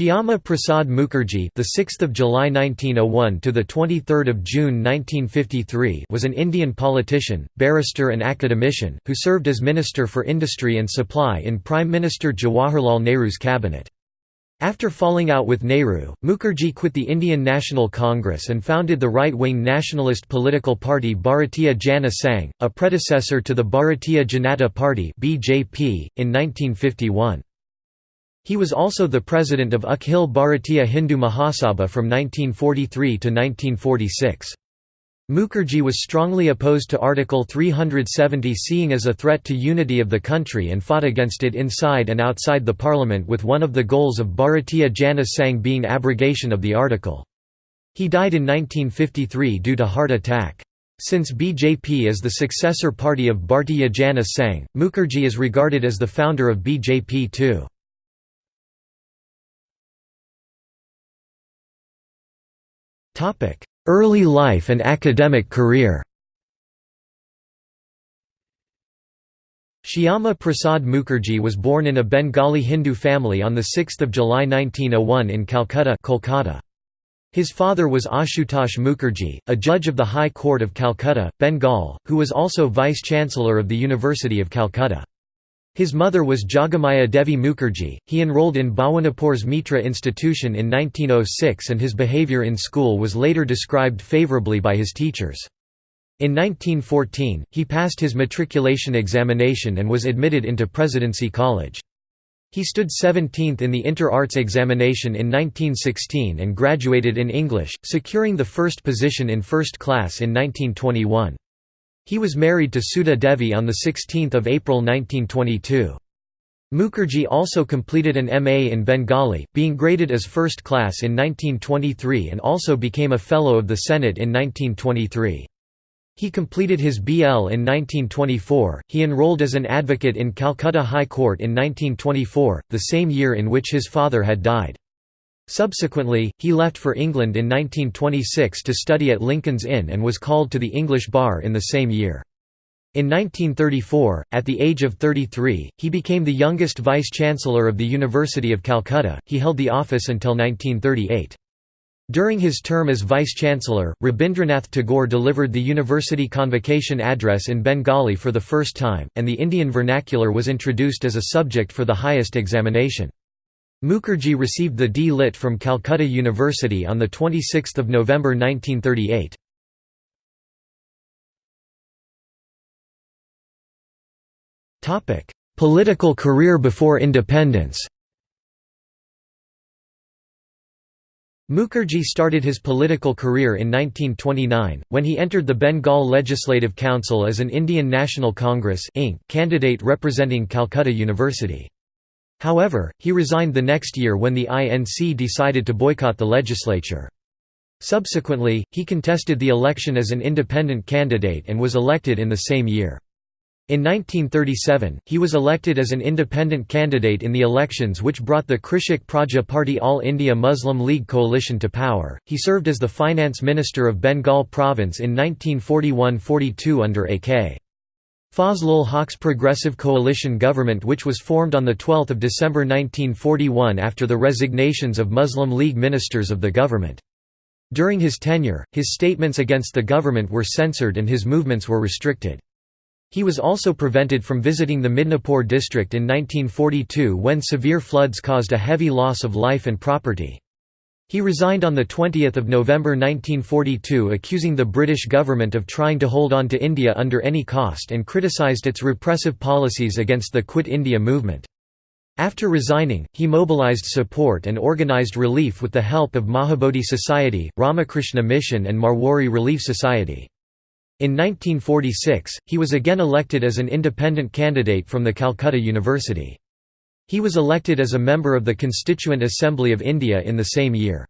Shyama Prasad Mukherjee, the 6th of July 1901 to the 23rd of June 1953, was an Indian politician, barrister and academician who served as Minister for Industry and Supply in Prime Minister Jawaharlal Nehru's cabinet. After falling out with Nehru, Mukherjee quit the Indian National Congress and founded the right-wing nationalist political party Bharatiya Jana Sangh, a predecessor to the Bharatiya Janata Party (BJP) in 1951. He was also the president of Akhil Bharatiya Hindu Mahasabha from 1943 to 1946. Mukherjee was strongly opposed to Article 370 seeing as a threat to unity of the country and fought against it inside and outside the parliament with one of the goals of Bharatiya Jana Sangh being abrogation of the article. He died in 1953 due to heart attack. Since BJP is the successor party of Bharatiya Jana Sangh, Mukherjee is regarded as the founder of BJP too. Early life and academic career Shyama Prasad Mukherjee was born in a Bengali Hindu family on 6 July 1901 in Calcutta Kolkata. His father was Ashutosh Mukherjee, a judge of the High Court of Calcutta, Bengal, who was also Vice-Chancellor of the University of Calcutta. His mother was Jogamaya Devi Mukherjee. He enrolled in Bhawanipur's Mitra Institution in 1906 and his behavior in school was later described favorably by his teachers. In 1914, he passed his matriculation examination and was admitted into Presidency College. He stood 17th in the Inter-Arts examination in 1916 and graduated in English, securing the first position in first class in 1921. He was married to Sudha Devi on 16 April 1922. Mukherjee also completed an MA in Bengali, being graded as first class in 1923 and also became a Fellow of the Senate in 1923. He completed his BL in 1924. He enrolled as an advocate in Calcutta High Court in 1924, the same year in which his father had died. Subsequently, he left for England in 1926 to study at Lincoln's Inn and was called to the English bar in the same year. In 1934, at the age of 33, he became the youngest vice-chancellor of the University of Calcutta. He held the office until 1938. During his term as vice-chancellor, Rabindranath Tagore delivered the university convocation address in Bengali for the first time, and the Indian vernacular was introduced as a subject for the highest examination. Mukherjee received the D.Litt from Calcutta University on 26 November 1938. Political career before independence Mukherjee started his political career in 1929, when he entered the Bengal Legislative Council as an Indian National Congress candidate representing Calcutta University. However, he resigned the next year when the INC decided to boycott the legislature. Subsequently, he contested the election as an independent candidate and was elected in the same year. In 1937, he was elected as an independent candidate in the elections which brought the Krishak Praja Party All India Muslim League coalition to power. He served as the finance minister of Bengal province in 1941–42 under A.K. Fazlul Haq's Progressive Coalition government which was formed on 12 December 1941 after the resignations of Muslim League ministers of the government. During his tenure, his statements against the government were censored and his movements were restricted. He was also prevented from visiting the Midnapore district in 1942 when severe floods caused a heavy loss of life and property. He resigned on 20 November 1942 accusing the British government of trying to hold on to India under any cost and criticised its repressive policies against the Quit India movement. After resigning, he mobilised support and organised relief with the help of Mahabodhi Society, Ramakrishna Mission and Marwari Relief Society. In 1946, he was again elected as an independent candidate from the Calcutta University. He was elected as a member of the Constituent Assembly of India in the same year.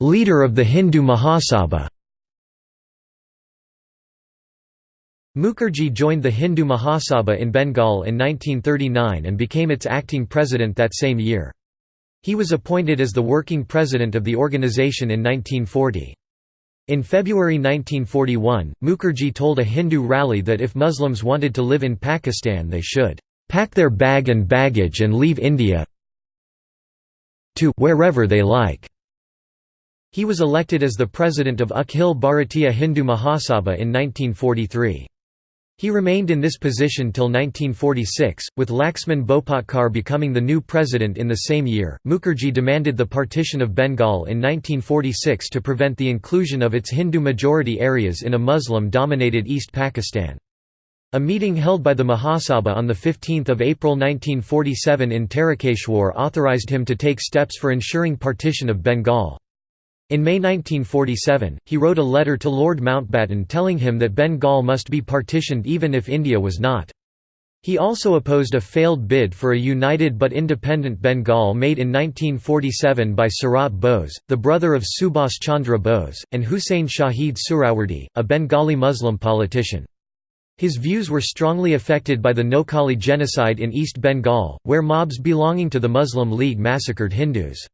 Leader of the Hindu Mahasabha Mukherjee joined the Hindu Mahasabha in Bengal in 1939 and became its acting president that same year. He was appointed as the working president of the organization in 1940. In February 1941, Mukherjee told a Hindu rally that if Muslims wanted to live in Pakistan they should "...pack their bag and baggage and leave India to wherever they like." He was elected as the president of Akhil Bharatiya Hindu Mahasabha in 1943. He remained in this position till 1946, with Laxman Bhopatkar becoming the new president in the same year. Mukherjee demanded the partition of Bengal in 1946 to prevent the inclusion of its Hindu majority areas in a Muslim dominated East Pakistan. A meeting held by the Mahasabha on 15 April 1947 in Tarakeshwar authorized him to take steps for ensuring partition of Bengal. In May 1947, he wrote a letter to Lord Mountbatten telling him that Bengal must be partitioned even if India was not. He also opposed a failed bid for a united but independent Bengal made in 1947 by Sarat Bose, the brother of Subhas Chandra Bose, and Huseyn Shaheed Suhrawardy, a Bengali Muslim politician. His views were strongly affected by the Noakhali genocide in East Bengal, where mobs belonging to the Muslim League massacred Hindus.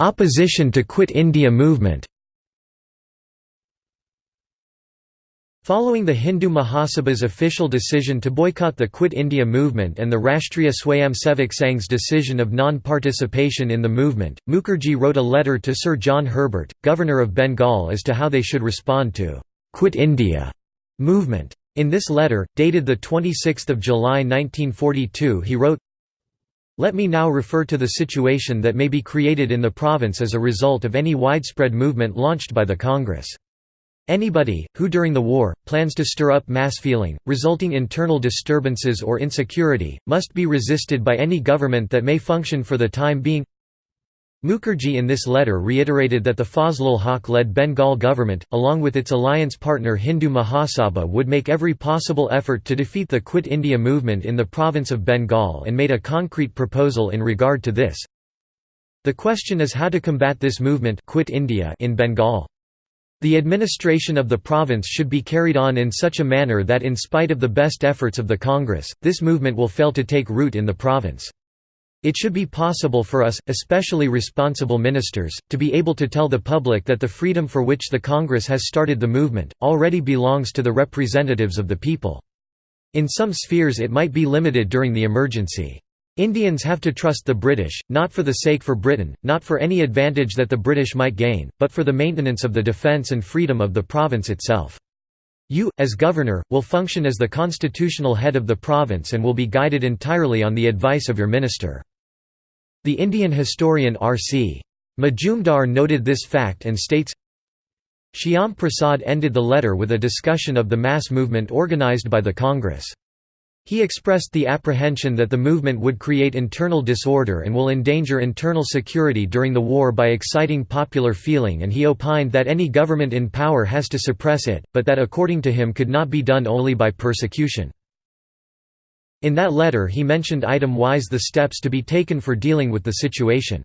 Opposition to Quit India movement Following the Hindu Mahasabha's official decision to boycott the Quit India movement and the Rashtriya Swayamsevak Sangh's decision of non-participation in the movement, Mukherjee wrote a letter to Sir John Herbert, Governor of Bengal as to how they should respond to «Quit India» movement. In this letter, dated 26 July 1942 he wrote, let me now refer to the situation that may be created in the province as a result of any widespread movement launched by the Congress. Anybody, who during the war, plans to stir up mass feeling, resulting in internal disturbances or insecurity, must be resisted by any government that may function for the time being Mukherjee in this letter reiterated that the Fazlul Haq-led Bengal government, along with its alliance partner Hindu Mahasabha would make every possible effort to defeat the Quit India movement in the province of Bengal and made a concrete proposal in regard to this. The question is how to combat this movement Quit India in Bengal. The administration of the province should be carried on in such a manner that in spite of the best efforts of the Congress, this movement will fail to take root in the province. It should be possible for us, especially responsible ministers, to be able to tell the public that the freedom for which the Congress has started the movement, already belongs to the representatives of the people. In some spheres it might be limited during the emergency. Indians have to trust the British, not for the sake for Britain, not for any advantage that the British might gain, but for the maintenance of the defence and freedom of the province itself. You, as governor, will function as the constitutional head of the province and will be guided entirely on the advice of your minister. The Indian historian R.C. Majumdar noted this fact and states, Shyam Prasad ended the letter with a discussion of the mass movement organized by the Congress. He expressed the apprehension that the movement would create internal disorder and will endanger internal security during the war by exciting popular feeling and he opined that any government in power has to suppress it, but that according to him could not be done only by persecution. In that letter he mentioned item-wise the steps to be taken for dealing with the situation.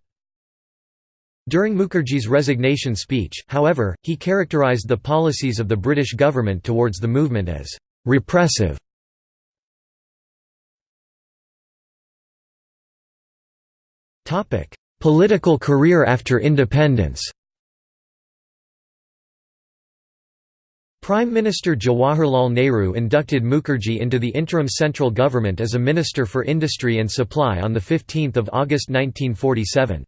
During Mukherjee's resignation speech, however, he characterized the policies of the British government towards the movement as «repressive» Political career after independence Prime Minister Jawaharlal Nehru inducted Mukherjee into the interim central government as a Minister for Industry and Supply on 15 August 1947.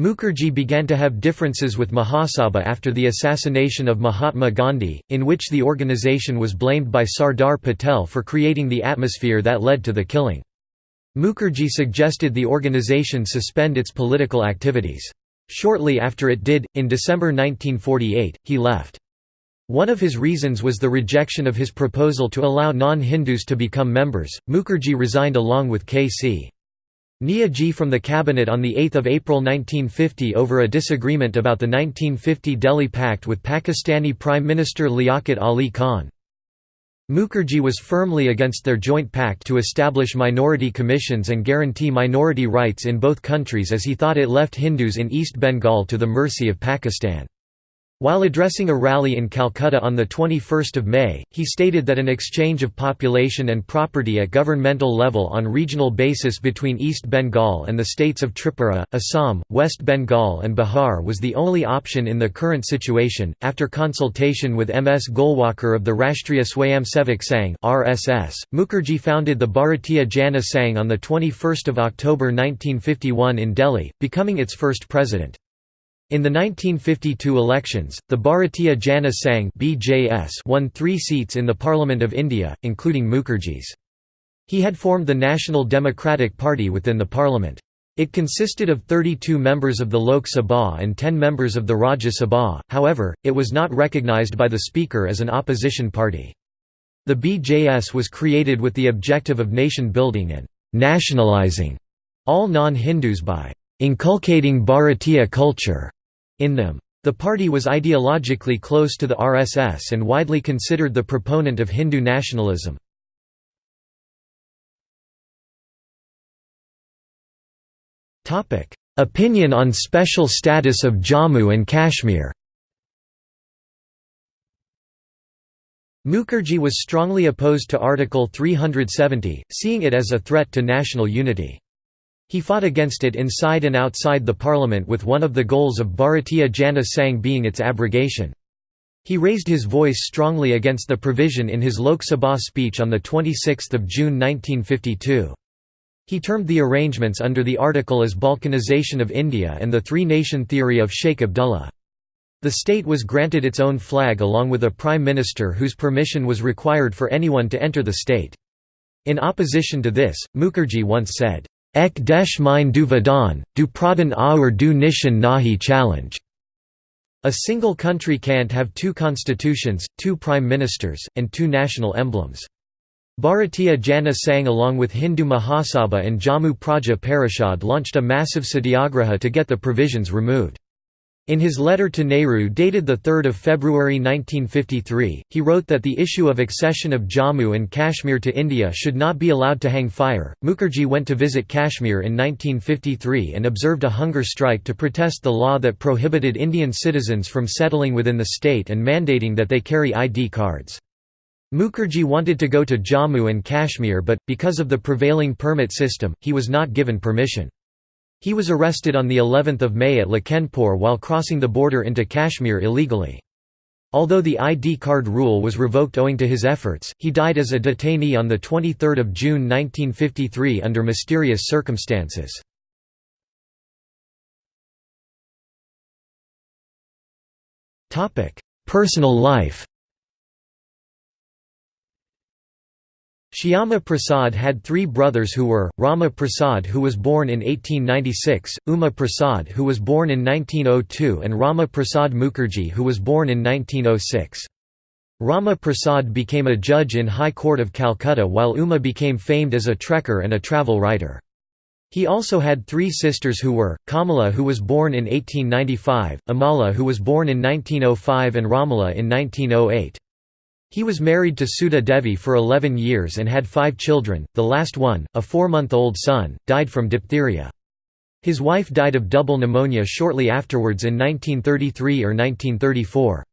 Mukherjee began to have differences with Mahasabha after the assassination of Mahatma Gandhi, in which the organisation was blamed by Sardar Patel for creating the atmosphere that led to the killing. Mukherjee suggested the organization suspend its political activities. Shortly after it did, in December 1948, he left. One of his reasons was the rejection of his proposal to allow non-Hindus to become members. Mukherjee resigned along with K.C. Ji from the cabinet on 8 April 1950 over a disagreement about the 1950 Delhi Pact with Pakistani Prime Minister Liaquat Ali Khan. Mukherjee was firmly against their joint pact to establish minority commissions and guarantee minority rights in both countries as he thought it left Hindus in East Bengal to the mercy of Pakistan. While addressing a rally in Calcutta on 21 May, he stated that an exchange of population and property at governmental level on regional basis between East Bengal and the states of Tripura, Assam, West Bengal, and Bihar was the only option in the current situation. After consultation with M. S. Golwalkar of the Rashtriya Swayamsevak Sangh (RSS), Mukherjee founded the Bharatiya Jana Sangh on the 21st of October 1951 in Delhi, becoming its first president. In the 1952 elections, the Bharatiya Jana Sangh (BJS) won 3 seats in the Parliament of India, including Mukherjee's. He had formed the National Democratic Party within the parliament. It consisted of 32 members of the Lok Sabha and 10 members of the Rajya Sabha, however, it was not recognized by the Speaker as an opposition party. The BJS was created with the objective of nation building and «nationalizing» all non-Hindus by «inculcating Bharatiya culture» in them. The party was ideologically close to the RSS and widely considered the proponent of Hindu nationalism. Opinion on special status of Jammu and Kashmir Mukherjee was strongly opposed to Article 370, seeing it as a threat to national unity. He fought against it inside and outside the parliament with one of the goals of Bharatiya Jana Sangh being its abrogation. He raised his voice strongly against the provision in his Lok Sabha speech on 26 June 1952. He termed the arrangements under the article as Balkanization of India and the three-nation theory of Sheikh Abdullah. The state was granted its own flag along with a prime minister whose permission was required for anyone to enter the state. In opposition to this, Mukherjee once said, Ek desh mine du vadan, du pradhan aur du nishan nahi challenge. A single country can't have two constitutions, two prime ministers, and two national emblems. Bharatiya Jana Sangh along with Hindu Mahasabha and Jammu Praja Parishad launched a massive satyagraha to get the provisions removed. In his letter to Nehru dated 3 February 1953, he wrote that the issue of accession of Jammu and Kashmir to India should not be allowed to hang fire. Mukherjee went to visit Kashmir in 1953 and observed a hunger strike to protest the law that prohibited Indian citizens from settling within the state and mandating that they carry ID cards. Mukherjee wanted to go to Jammu and Kashmir but, because of the prevailing permit system, he was not given permission. He was arrested on the 11th of May at Lakhanpur while crossing the border into Kashmir illegally. Although the ID card rule was revoked owing to his efforts, he died as a detainee on 23 June 1953 under mysterious circumstances. Personal life Shyama Prasad had three brothers who were, Rama Prasad who was born in 1896, Uma Prasad who was born in 1902 and Rama Prasad Mukherjee who was born in 1906. Rama Prasad became a judge in High Court of Calcutta while Uma became famed as a trekker and a travel writer. He also had three sisters who were, Kamala who was born in 1895, Amala who was born in 1905 and Ramala in 1908. He was married to Sudha Devi for 11 years and had five children, the last one, a four-month-old son, died from diphtheria. His wife died of double pneumonia shortly afterwards in 1933 or 1934.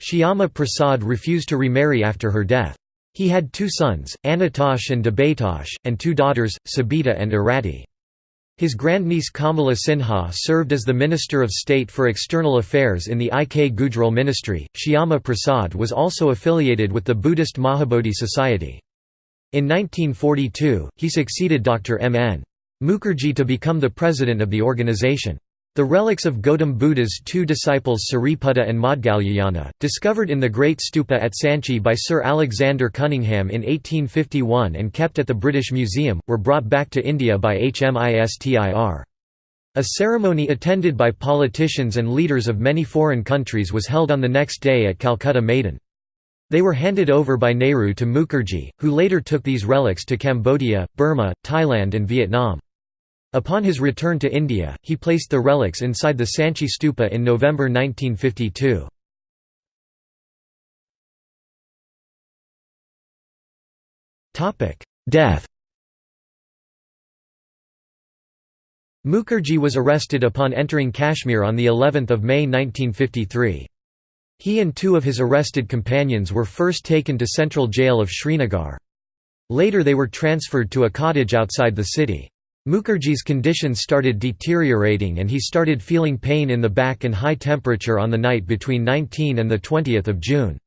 Shyama Prasad refused to remarry after her death. He had two sons, Anatosh and Debatosh, and two daughters, Sabita and Arati. His grandniece Kamala Sinha served as the Minister of State for External Affairs in the I. K. Gujral ministry. Shyama Prasad was also affiliated with the Buddhist Mahabodhi Society. In 1942, he succeeded Dr. M. N. Mukherjee to become the president of the organization. The relics of Gautam Buddha's two disciples Sariputta and Maudgalyayana, discovered in the Great Stupa at Sanchi by Sir Alexander Cunningham in 1851 and kept at the British Museum, were brought back to India by HMIS Tir. A ceremony attended by politicians and leaders of many foreign countries was held on the next day at Calcutta Maidan. They were handed over by Nehru to Mukherjee, who later took these relics to Cambodia, Burma, Thailand and Vietnam. Upon his return to India, he placed the relics inside the Sanchi stupa in November 1952. Death Mukherjee was arrested upon entering Kashmir on the 11th of May 1953. He and two of his arrested companions were first taken to central jail of Srinagar. Later they were transferred to a cottage outside the city. Mukherjee's condition started deteriorating and he started feeling pain in the back and high temperature on the night between 19 and 20 June.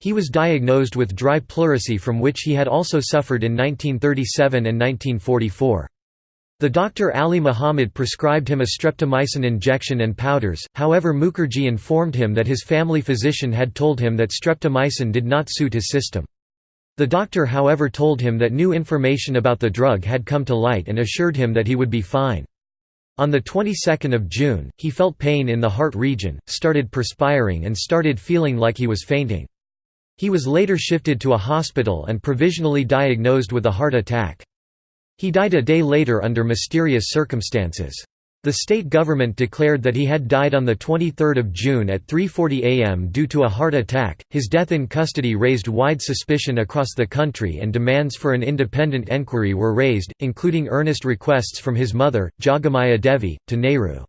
He was diagnosed with dry pleurisy from which he had also suffered in 1937 and 1944. The doctor Ali Muhammad prescribed him a streptomycin injection and powders, however Mukherjee informed him that his family physician had told him that streptomycin did not suit his system. The doctor however told him that new information about the drug had come to light and assured him that he would be fine. On the 22nd of June, he felt pain in the heart region, started perspiring and started feeling like he was fainting. He was later shifted to a hospital and provisionally diagnosed with a heart attack. He died a day later under mysterious circumstances. The state government declared that he had died on 23 June at 3.40 am due to a heart attack. His death in custody raised wide suspicion across the country and demands for an independent enquiry were raised, including earnest requests from his mother, Jogamaya Devi, to Nehru.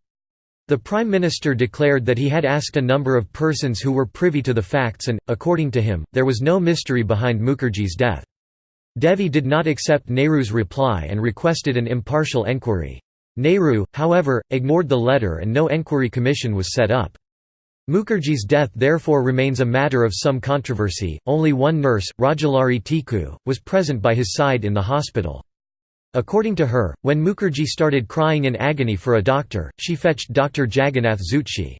The Prime Minister declared that he had asked a number of persons who were privy to the facts and, according to him, there was no mystery behind Mukherjee's death. Devi did not accept Nehru's reply and requested an impartial enquiry. Nehru, however, ignored the letter and no enquiry commission was set up. Mukherjee's death therefore remains a matter of some controversy. Only one nurse, Rajdulari Tikku, was present by his side in the hospital. According to her, when Mukherjee started crying in agony for a doctor, she fetched Dr. Jagannath Zutshi.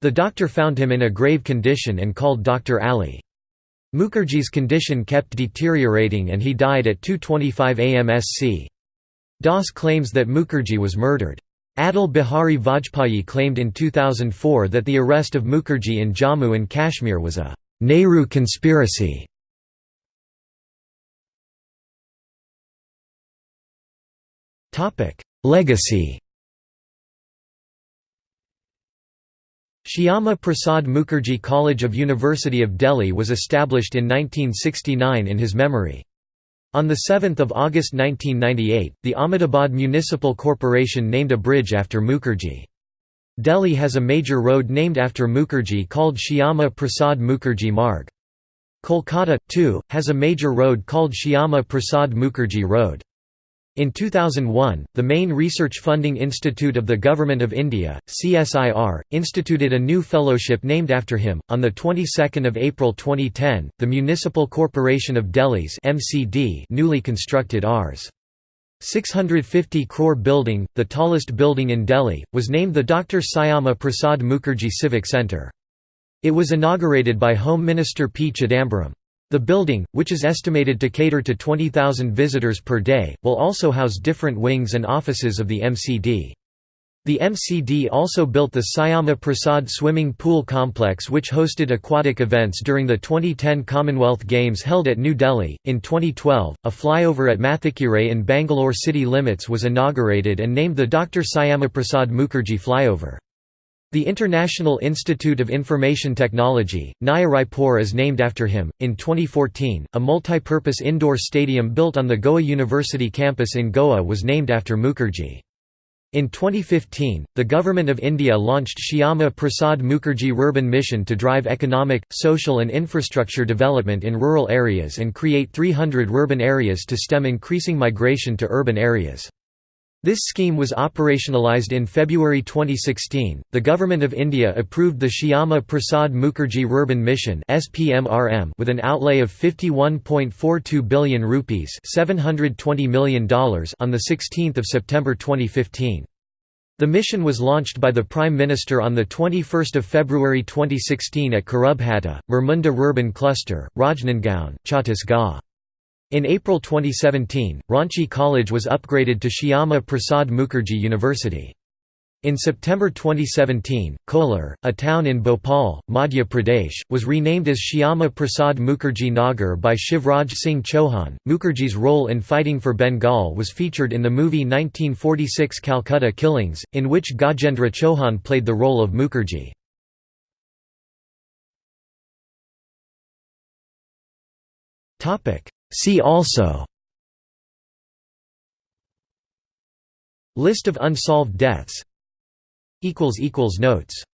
The doctor found him in a grave condition and called Dr. Ali. Mukherjee's condition kept deteriorating and he died at 2.25 am SC. Das claims that Mukherjee was murdered. Atal Bihari Vajpayee claimed in 2004 that the arrest of Mukherjee in Jammu and Kashmir was a Nehru conspiracy. Legacy Shyama Prasad Mukherjee College of University of Delhi was established in 1969 in his memory. On 7 August 1998, the Ahmedabad Municipal Corporation named a bridge after Mukherjee. Delhi has a major road named after Mukherjee called Shyama Prasad Mukherjee Marg. Kolkata, too, has a major road called Shyama Prasad Mukherjee Road. In 2001, the main research funding institute of the Government of India, CSIR, instituted a new fellowship named after him. On the 22nd of April 2010, the Municipal Corporation of Delhi's (MCD) newly constructed Rs. 650 crore building, the tallest building in Delhi, was named the Dr. Syama Prasad Mukherjee Civic Centre. It was inaugurated by Home Minister P. Chidambaram. The building, which is estimated to cater to 20,000 visitors per day, will also house different wings and offices of the MCD. The MCD also built the Syama Prasad Swimming Pool Complex, which hosted aquatic events during the 2010 Commonwealth Games held at New Delhi. In 2012, a flyover at Mathikere in Bangalore city limits was inaugurated and named the Dr. Syama Prasad Mukherjee Flyover. The International Institute of Information Technology, Naya Raipur is named after him. In 2014, a multi-purpose indoor stadium built on the Goa University campus in Goa was named after Mukherjee. In 2015, the Government of India launched Shyama Prasad Mukherjee Urban Mission to drive economic, social and infrastructure development in rural areas and create 300 urban areas to stem increasing migration to urban areas. This scheme was operationalized in February 2016. The Government of India approved the Shyama Prasad Mukherjee Urban Mission (SPMRM) with an outlay of 51.42 billion rupees (720 million dollars) on the 16th of September 2015. The mission was launched by the Prime Minister on the 21st of February 2016 at Kurubhatta, Murmunda Urban Cluster, Rajnandgaon, Chhattisgarh. In April 2017, Ranchi College was upgraded to Shyama Prasad Mukherjee University. In September 2017, Kolar, a town in Bhopal, Madhya Pradesh, was renamed as Shyama Prasad Mukherjee Nagar by Shivraj Singh Chauhan. Mukherjee's role in fighting for Bengal was featured in the movie 1946 Calcutta Killings, in which Gajendra Chauhan played the role of Mukherjee. See also List of unsolved deaths Notes